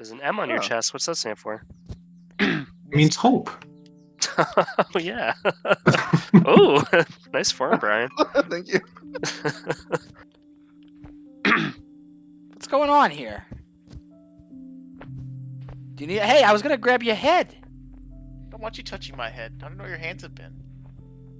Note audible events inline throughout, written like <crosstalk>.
There's an M on your Oh. chest. What's that stand for? It means hope. <laughs> oh yeah. <laughs> oh, <laughs> nice form, Brian. Thank you. What's going on here? Do you need? Hey, I was gonna grab your head. Don't want you touching my head. I don't know where your hands have been.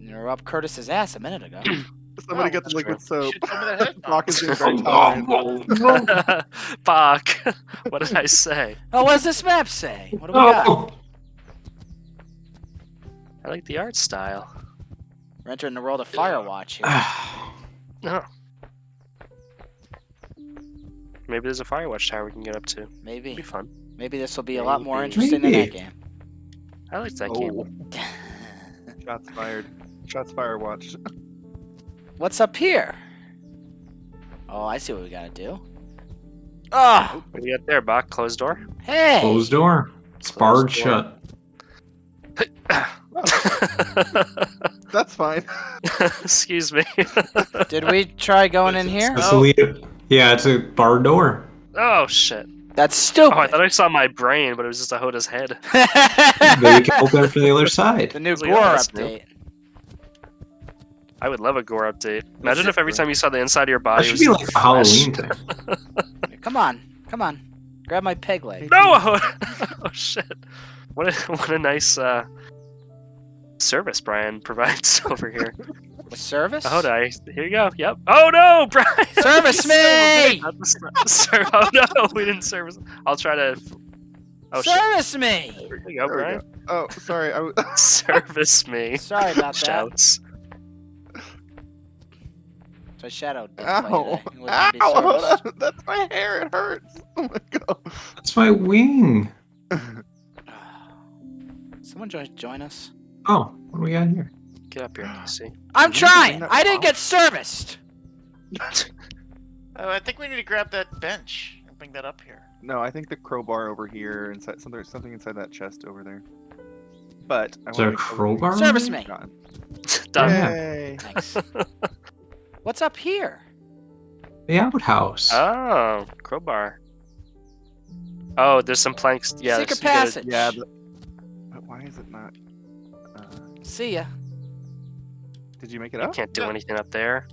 You were up Curtis's ass a minute ago. <clears throat> Somebody Oh, get the liquid You soap. should tell me that ahead of time. Brock is being very Oh, tolerant. no. <laughs> Bach. <laughs> what did I say? oh, what does this map say? What do we got? Oh. I like the art style. We're entering the world of Firewatch here. No. <sighs> Oh. Maybe there's a Firewatch tower we can get up to. It'd Maybe, be fun. maybe this will be a lot more Maybe. interesting than that game. I liked that Oh, game. <laughs> shots fired. Shots fired. Watch. What's up here? Oh, I see what we gotta do. Oh, What do you got there, Bach? Closed door? hey! Closed door. It's barred Closed door. shut. <coughs> <laughs> That's fine. <laughs> Excuse me. <laughs> Did we try going in here? That's Oh. the lead- Yeah, it's a barred door. oh shit. That's stupid. Oh, I thought I saw my brain, but it was just a Hoda's head. Then you can open it from the other side. the new Like, oh, Gore oh, that's new. Update. I would love a gore update. Imagine if every time you saw the inside of your That body should was be like a flesh. Halloween thing. <laughs> Come on, come on. Grab my peg leg. No! <laughs> oh shit! What a what a nice uh, service Brian <laughs> provides over here. With service? Oh, I here you go. Yep. Oh no, Brian! Service You son of a me! bitch. Not the ser- oh no, we didn't service. I'll try to. Oh shit! service me! Here you go, There we go. Oh, sorry. I. Service me. Sorry about that. Shouts. So I shadowed. didn't Ow! today. It wasn't Ow! hold on. <laughs> That's my hair. It hurts. <laughs> Oh my god. That's my wing. <sighs> Someone join, join us. Oh, what do we got here? Get up here, Casey. I'm Did you bring trying. I didn't get serviced. Oh, I think we need to grab that bench and bring that up here. No, I think the crowbar over here inside something something inside that chest over there. But I Is there wanna a crowbar? Service me. <laughs> Done. Yay. Thanks. What's up here? The outhouse. Oh, crowbar. Oh, there's some planks. Yeah, Secret you gotta- passage. Yeah. The... But why is it not? Uh, See ya. did you make it You up? can't do No. anything up there.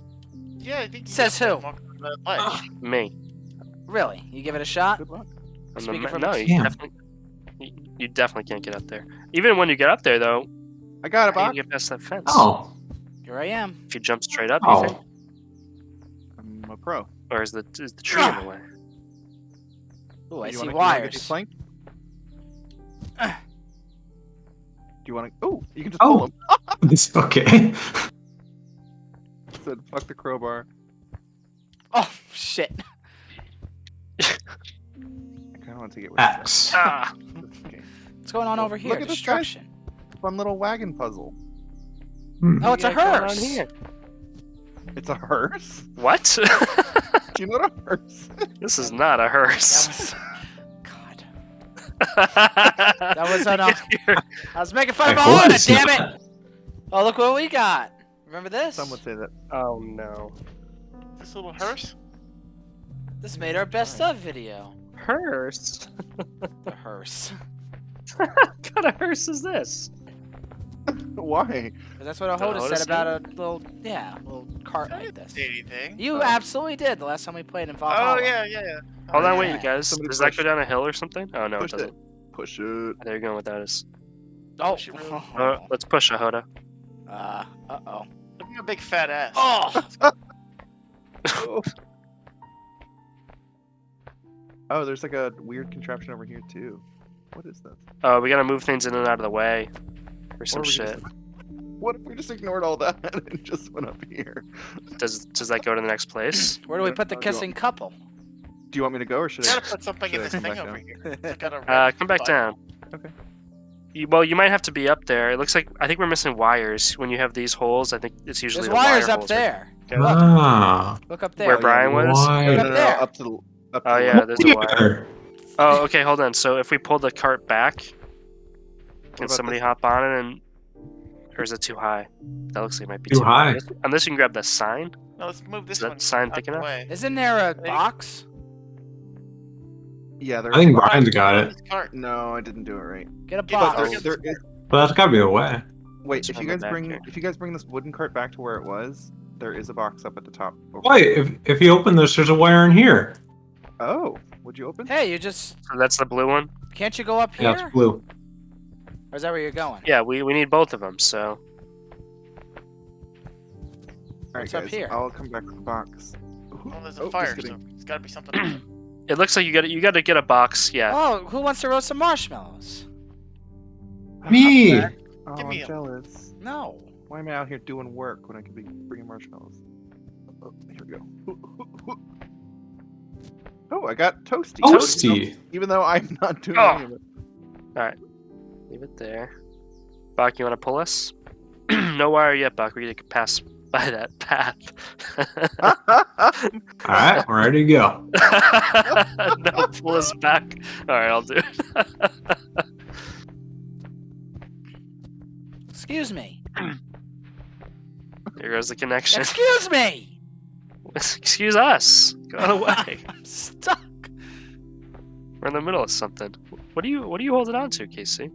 Yeah, I think. Says who? there and walk on that ledge. Me. Really? You give it a shot? Good luck. I'm the Speaking from no, you Damn. definitely, you, you definitely can't get up there. Even when you get up there, though, I got it, how Bach. you get past that fence? oh. Here I am. If you jump straight up, you Oh. Think? Pro. Or is the is the tree in the way? Ooh, I You see wanna- you wanna wires. flanked? Uh. Do you want to? Oh, you can just Oh. pull them. <laughs> It's okay. Said fuck the crowbar. Oh shit. I kind of want to get with Axe. Ah, this. What's going on Look over here? Look at this guy. Destruction. Fun little wagon puzzle. Hmm. Oh, it's a what do going on hearse. Here? It's a hearse. What? <laughs> Do you know what a hearse? this is not a That hearse. was. God. <laughs> that was on a- uh, I was making fun I of my hope damn not. it! Oh, look what we got. Remember this? Some would say that. Oh no. This little hearse. This made our best of video. Hearse? <laughs> The hearse. what kind of hearse is this? <laughs> Why? 'Cause That's what a The Hoda Hoda said said? about a little, yeah, a little cart I like this. say anything. You Oh. absolutely did the last time we played in Valhalla. Oh yeah, yeah, yeah. Hold on, yeah. wait, you guys. Somebody Does that push. go down a hill or something? Oh no, Push it it. doesn't. Push it. There you go. What that is. Oh. She really- <laughs> Uh, let's push a Hoda. Uh, uh-oh. Look at your big fat ass. Oh! Oh. <laughs> oh, there's like a weird contraption over here too. What is this? Oh, we gotta move things in and out of the way. Or some Or we just- shit. What if we just ignored all that <laughs> and just went up here? Does does that go to the next place? <clears throat> Where do we put the I'll go. kissing couple? Do you want me to go or should I? gotta put something in should this come thing back over down? here. It's got a <laughs> Uh, come back button. down. Okay. You, well, you might have to be up there. It looks like I think we're missing wires. When you have these holes, I think it's usually There's the wires wire up holes right there. Okay. Look, Ah. look up there. Where Brian was? No, no, Up no, no, there. up to the. Up to Oh yeah, there's a wire. Oh, okay, hold on. So if we pull the cart back, can somebody this? hop on it and or is it too high? That looks like it might be Too too, high. Unless, unless you can grab the sign. No, let's move this is that one sign thick enough? way. Isn't there a Hey. box? Yeah, there. I think Brian's got it. Cart. No, I didn't do it right. Get a Give us Oh, box. Get there the is, But that's gotta be a way. wait, if you guys bring here. if you guys bring this wooden cart back to where it was, there is a box up at the top. over Wait, if if you open this, there's a wire in here. Oh, would you open? Hey, you just So that's the blue one. can't you go up here? Yeah, it's blue. Or is that where you're going? Yeah, we, we need both of them. So All right, What's up guys, here? I'll come back with the box. Well, there's a Oh, fire, so it's gotta be something. <clears throat> it looks like you got to you got to get a box. Yeah. Oh, who wants to roast some marshmallows? Me. Oh, Give I'm a- jealous. No. Why am I out here doing work when I could be bringing marshmallows? Oh, here we go. Oh, I got toasty. Toasty. Even though I'm not doing Oh. any of it. Leave it there. Bach, you want to pull us? <clears throat> no wire yet, Bach. We need to pass by that path. <laughs> All right, we're ready to go. <laughs> no, pull us back. All right, I'll do it. <laughs> Excuse me. Here goes the connection. Excuse me. Excuse us. Go away. I'm stuck. We're in the middle of something. What are you What are you holding on to, Casey?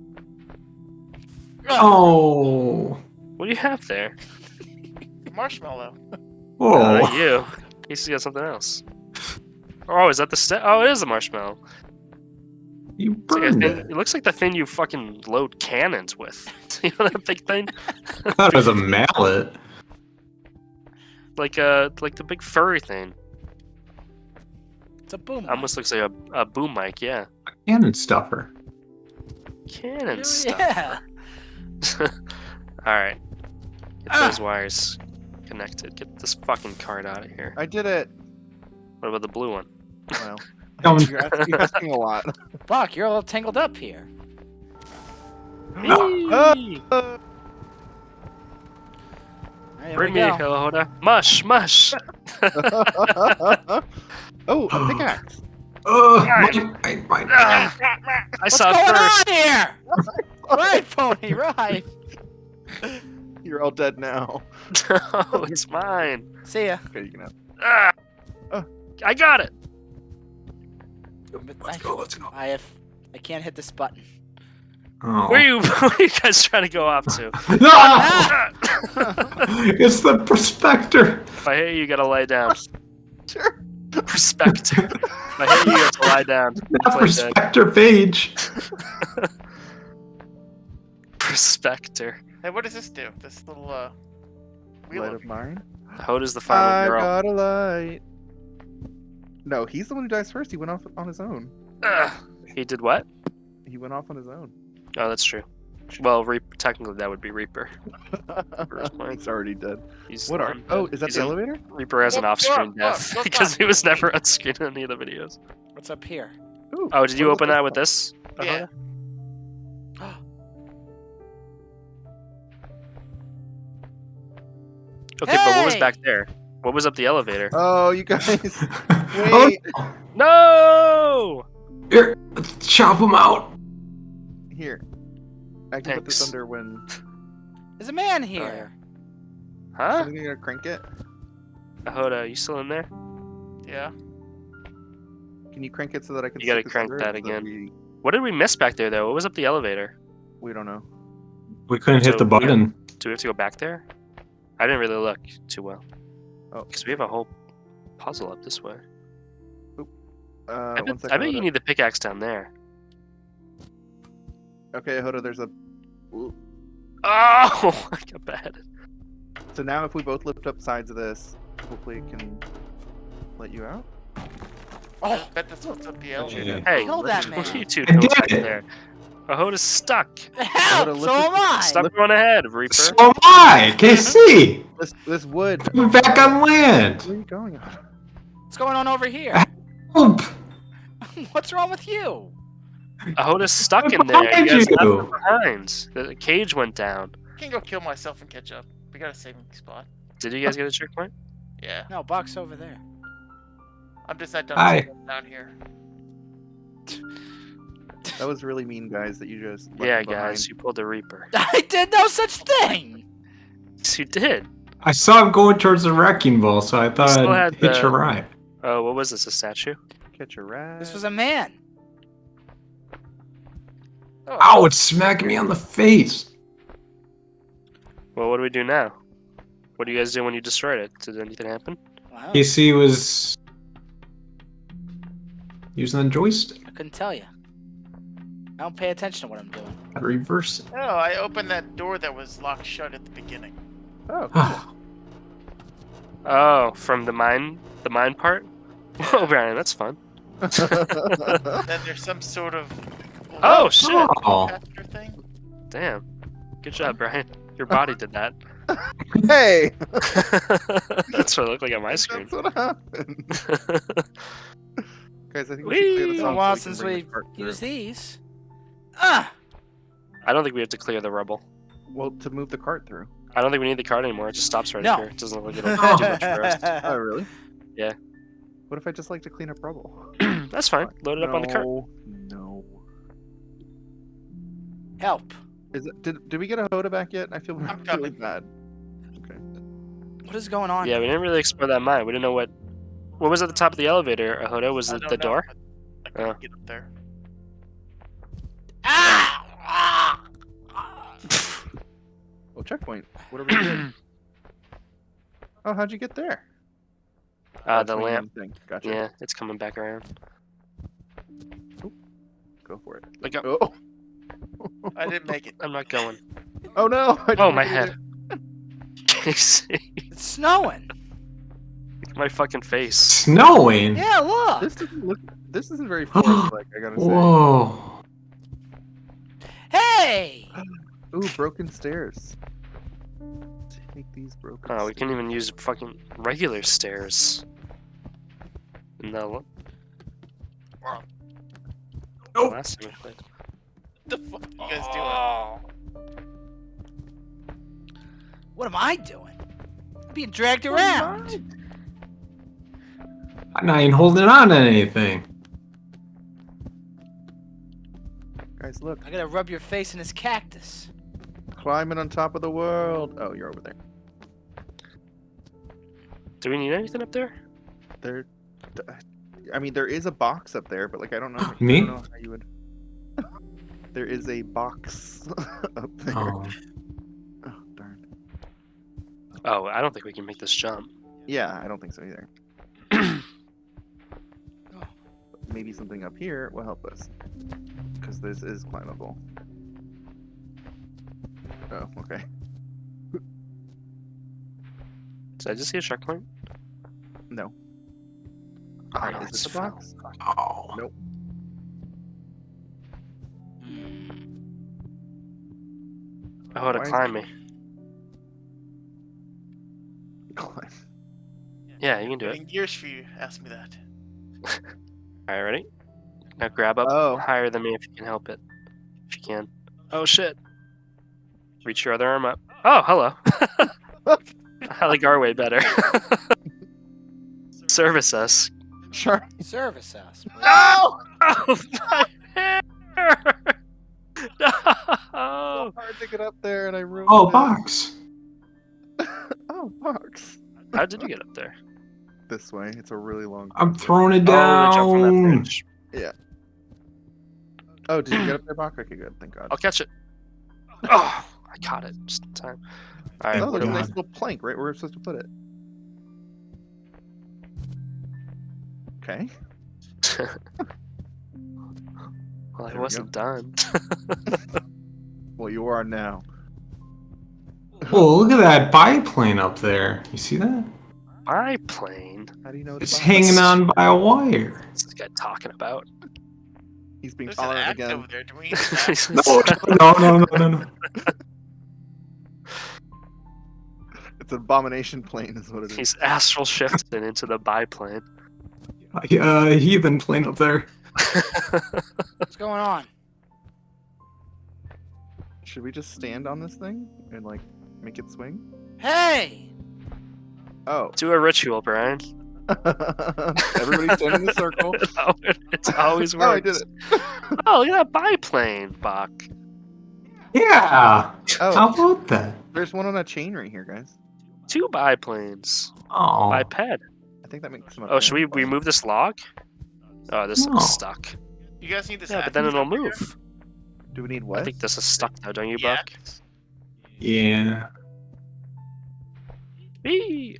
Oh. What do you have there? <laughs> Marshmallow. Uh, Whoa. not you. Casey got something else. Oh, is that the st- Oh, it is the marshmallow. You It's like a burned it. it looks like the thing you fucking load cannons with. <laughs> you know that big thing? <laughs> I thought it was a mallet. Like uh, like the big furry thing. It's a boom. Almost looks like a, a boom mic. Yeah. Cannon stuffer. Cannon mic. stuff. Yeah. <laughs> All right. Get Ah. those wires connected. Get this fucking card out of here. I did it. What about the blue one? Well, <laughs> you're asking, you're asking a lot. <laughs> Buck, you're all tangled up here. <gasps> Uh, All right, here Bring we me, go. Hoda. Mush, mush. oh, a pickaxe. <gasps> Ugh, my, my, my, Ah, I What's saw going it first. on here? <laughs> right, <laughs> pony, right. <laughs> You're all dead now. no, it's mine. See ya. Okay, you can have. Ah, Uh. I got it. let's go, let's go. I have. I can't hit this button. Oh. Where you, where you guys trying to go off to? Ah! Ah! it's the prospector. if I hit you, you gotta lie down. Sure. Perspective. if I hit you, you have to lie down. Not Play dead. prospector page. Perspector. Hey, what does this do? This little uh wheel Light of of mine. Hoda's the final I girl. got a light. No, he's the one who dies first. He went off on his own. Ugh. He did what? He went off on his own. Oh, that's true. Well, Reap- technically that would be Reaper. <laughs> First point. he's already dead. He's What are? not Oh, is that He's the in- elevator? Reaper has an off-screen look, death look, because look. he was never on screen in any of the videos. What's up here? Ooh, Oh, did you open that with this? Yeah. Ahoda? Okay, but what was back there? What was up the elevator? Oh, you guys. <laughs> oh, Wait. No! here, let's chop him out. Here. I can put this Thanks. under when. There's a man here. Huh? Something gonna crank it. Uh, Ahoda, you still in there? Yeah. Can you crank it so that I can? You gotta crank that it so again. We, What did we miss back there, though? What was up the elevator? we don't know. We couldn't hit So the weird. button. Do we have to go back there? I didn't really look too well. Oh. Because we have a whole puzzle up this way. Uh, I bet, second, I bet you Hoda. need the pickaxe down there. Okay, Hoda, there's a. Ooh. Oh, <laughs> I got bad. So now, if we both lift up sides of this, hopefully it can let you out. Oh, I bet this what's up the elevator. Hey, Kill that man. what are you two I doing back there? Ahoda's stuck. <laughs> Help! Would've So am I. Stop going ahead, Reaper. So am I, Casey. <laughs> This this wood. We're back on land. Where are you going? What's going on over here? Help. <laughs> What's wrong with you? Ahoda's stuck I'm in there. You behind guys left you. behind. The cage went down. I can go kill myself and catch up. We got a saving spot. Did you guys get a checkpoint? Yeah. No, box over there. I'm just not done down here. That was really mean, guys. That you just. Yeah, behind. guys, you pulled a Reaper. <laughs> I did no such thing. Yes, you did. I saw him going towards the wrecking ball, so I thought still I'd had hitch the- a ride. Oh, what was this? A statue? Catch a rat. This was a man. Oh, Ow, it's smacking me on the face. Well, what do we do now? What do you guys do when you destroyed it? Did anything happen? Wow, PC was using the joystick. I couldn't tell you. I don't pay attention to what I'm doing. I reverse it. Oh, I opened that door that was locked shut at the beginning. Oh, <sighs> Ah, Oh, from the mine, the mine part. <laughs> Oh, Brian, that's fun. <laughs> Then there's some sort of Oh shit! oh. after thing. Damn. Good job, Brian. Your body did that. <laughs> hey! that's what it looked like on my screen. That's what happened. Guys, I think we Whee! should clear It's this been a off while so we can since bring we the cart through. used these. Ah! I don't think we have to clear the rubble. Well, to move the cart through. I don't think we need the cart anymore. It just stops right No. here. It doesn't look like it'll do much for us. <laughs> Oh, really? Yeah. What if I just like to clean up rubble? <clears throat> That's fine. Load it up on the cart. No, No. Help. Is it? Did, did we get a Hoda back yet? I feel I'm really coming. bad. Okay. What is going on? Yeah, we didn't really explore that mine. We didn't know what. What was at the top of the elevator, Ahoda? Was I it the know, door? I couldn't Oh. get up there. Checkpoint. What are we doing? oh, how'd you get there? Uh, That's the lamp. Thing. Gotcha. Yeah, it's coming back around. Go for it. Look up. Oh. I didn't make it. I'm not going. Oh no! <laughs> I Oh, my head. <laughs> It's snowing. my fucking face. Snowing. Yeah, look. This doesn't look. This isn't very <gasps> forest like. I gotta say. Whoa. Hey! <gasps> Ooh, broken stairs. Take these broken. Oh, we can't even use fucking regular stairs. No. Oh. Last time we played. What the fuck you guys doing? Oh. What am I doing? I'm being dragged around. I'm not even holding on to anything. Guys, look. I gotta rub your face in this cactus. Climbing on top of the world. Oh, you're over there. Do we need anything up there? There. I mean, there is a box up there, but like, I don't know. <gasps> Me? I don't know how you would. <laughs> there is a box <laughs> up there. Oh. Oh, darn. Oh, I don't think we can make this jump. Yeah, I don't think so either. <clears throat> Maybe something up here will help us. Because this is climbable. Oh, okay. Did I just see a checkpoint? No. Oh, Alright, no, is it's this a box? Oh. Nope. Oh, to Why climb me. <laughs> Climb. Yeah, you can do it. Been years for you. Ask me that. <laughs> Alright, ready? Now grab up Oh. higher than me if you can help it. If you can. Oh shit. Reach your other arm up. Oh, hello. <laughs> I like our way better. <laughs> Service us. Sure. Service us. No! Oh, my hair! <laughs> No! Hard to get up there, and I ruined Oh, it. box. Oh, box. How did you get up there? This way. It's a really long. I'm path. throwing it Oh, they from that down. bridge. Oh, did you get up there, Bach? Okay, good. Thank God. I'll catch it. Oh, I caught it just in time. All right, oh, there's a nice little plank right where we're supposed to put it. Okay. <laughs> well, I There we wasn't done. <laughs> Well, you are now. Oh, look at that biplane up there. You see that? Biplane. How do you know It's box? hanging on by a wire. What's this guy talking about? He's being There's an tolerant again. there. Do we <laughs> need an act? No, no, no, no, no. It's an abomination plane, is what it is. He's astral shifted into the biplane. Uh, heathen plane up there. What's going on? Should we just stand on this thing and like make it swing? Hey! Oh. Do a ritual, Brian. <laughs> <laughs> Everybody stand in a circle. it's always works. <laughs> Oh, I did it. Oh, look at that biplane, Bach. Yeah. Oh, How about that? there's one on a chain right here, guys. Two biplanes. Oh. Biped. I think that makes. Oh, should we remove this log? Oh, this No. looks stuck. You guys need this. Yeah, but then it'll over here? move. Do we need what? I think this is stuck though, don't you, Yeah. Buck? Yeah. Whee!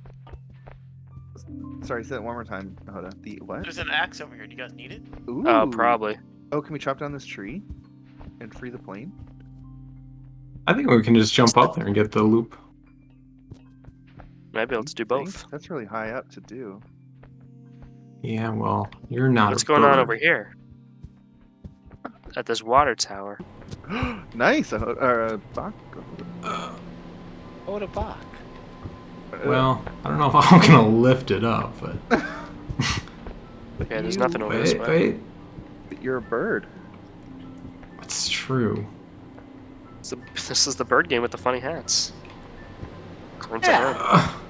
Sorry, say that one more time. Hold on. The what? There's an axe over here. Do you guys need it? Ooh. Oh, probably. Oh, can we chop down this tree and free the plane? I think we can just jump up there and get the loop. Might be able to do both. That's really high up to do. Yeah, well, you're not. What's a going on over here? At this water tower. <gasps> nice. Uh, uh, Bach- Oh, the Bach. uh, Well, I don't know if <laughs> I'm gonna lift it up, but <laughs> Okay, there's nothing over this wait, way. wait. but You're a bird. It's true. It's the- this is the bird game with the funny hats. According Yeah. <laughs>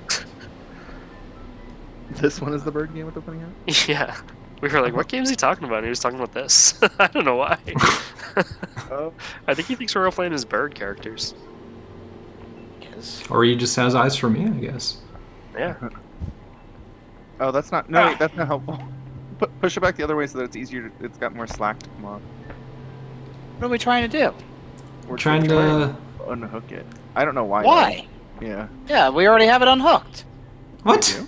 her. Ugh. <laughs> This one is the bird game with the funny hat. Yeah. We were like, what game is he talking about? And he was talking about this. <laughs> I don't know why. Oh, <laughs> I think he thinks we're all playing as bird characters. Yes. or he just has eyes for me, I guess. Yeah. oh, that's not. No, Ah. wait, that's not helpful. Pu- push it back the other way so that it's easier. To, it's got more slack to come off. What are we trying to do? We're trying to. unhook it. I don't know why. though. Why? Yeah. Yeah, we already have it unhooked. What?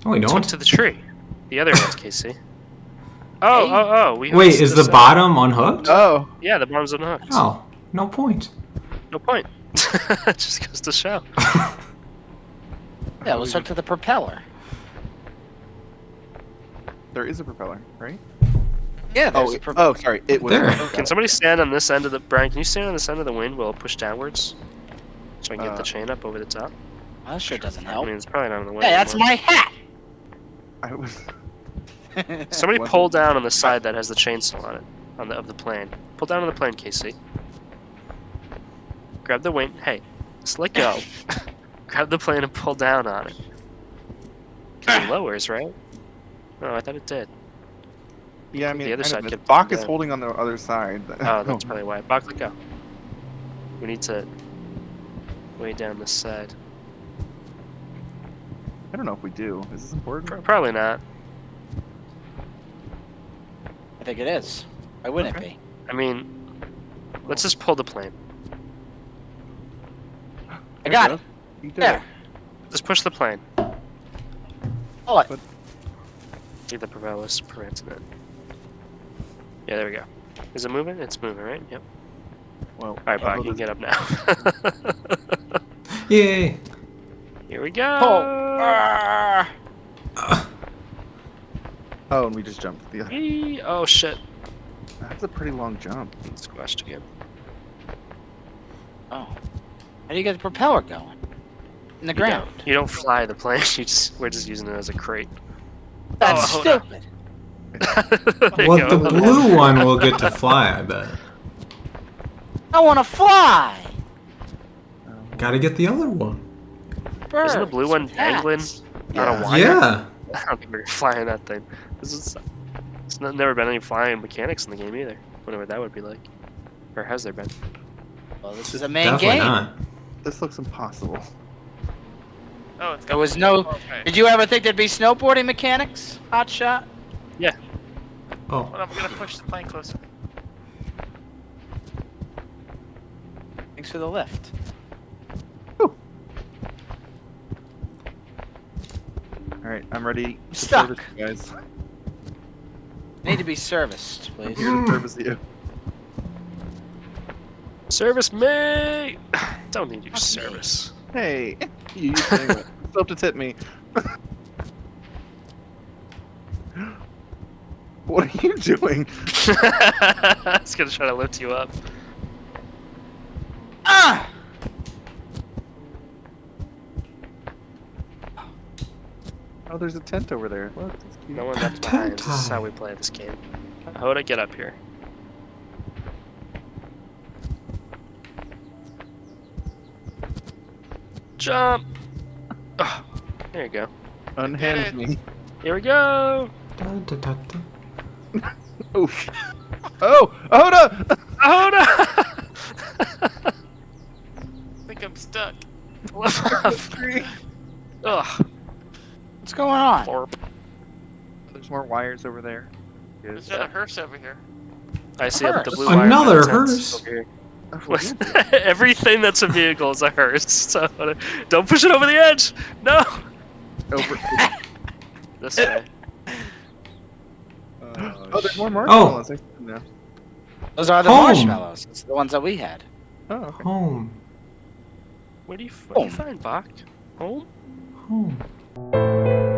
You? No, we Let's don't. to the tree. The other one's <laughs> Casey. Oh, Hey. oh, oh. We Wait, is the this bottom unhooked? Oh. Yeah, the bottom's unhooked. Oh, no point. No point. <laughs> Just goes to show. Yeah, let's hook to the propeller. There is a propeller, right? Yeah, there's Oh, a it- oh, sorry. It was. There. Can somebody stand on this end of the Brian? Can you stand on this end of the wing while it push downwards, so I can get the Uh, chain up over the top? Well, that sure doesn't help. I mean, it's probably not in the way. Hey, that's my hat. I was. <laughs> Somebody Wasn't- pull down on the side that has the chainsaw on it, on the of the plane. Pull down on the plane, Casey. Grab the wing. Hey, just let go. <laughs> Grab the plane and pull down on it. 'Cause it lowers, right? Oh, I thought it did. Yeah, I mean, The other side of, could- Bach is holding on the other side. <laughs> Oh, that's probably why. Bach, let go. We need to way down this side. I don't know if we do. Is this important? Probably not. I think it is. Why wouldn't Okay. it be? I mean, let's just pull the plane. I got it. You did There. it. Just push the plane. Pull it. See the propellers preventing it. Yeah, there we go. Is it moving? It's moving, right? Yep. Well, All right, Bach, oh, you can get up now. Yay! <laughs> Here we go. Pull. Ah. Oh, and we just jumped. The other. Whee! Oh shit! That's a pretty long jump. Squashed again. Oh. How do you get the propeller going? In the You ground. don't, you don't fly the plane. <laughs> You just we're just using it as a crate. That's Oh, stupid. <laughs> There you Well, the blue one will get to fly, I bet. I want to fly. Gotta get the other one. Birds. Isn't the blue one with hats. dangling on a Yeah. wire? Yeah. <laughs> I don't think we're flying that thing. This is. It's not, never been any flying mechanics in the game either. Whatever that would be like. Or has there been? Well, this is a main Definitely game. not. This looks impossible. Oh, it's got There was no. Okay. Did you ever think there'd be snowboarding mechanics? Hot shot. Yeah. Oh, Hold on, I'm gonna push the plane closer. Thanks for the lift. All right, I'm ready to Stuck. service you guys. Need to be serviced, please. Here to service you. Service me! Don't need your Fuck me. service. Hey, you used to. Still have to tip me. <laughs> what are you doing? <laughs> I was gonna try to lift you up. Ah! Oh, there's a tent over there. Look, it's cute. No one left behind. This is how we play this game. Hoda, get up here. Jump! Oh, there you go. Unhand me. Here we go! Da, da, da, da. Oof. Oh, Oda! Hoda! <laughs> I think I'm stuck. Flip. Ugh. What's going on? Florp. There's more wires over there. There's another hearse over here. I see the blue Another fence hearse. over here. What is it? Everything that's a vehicle is a hearse. <laughs> So don't push it over the edge. No. Over. <laughs> This way. Uh, <gasps> oh, there's more oh. marshmallows. I see. Those are the Home. marshmallows. It's the ones that we had. Oh, okay. Home. Where do you, where do you find Bach? Home? Home.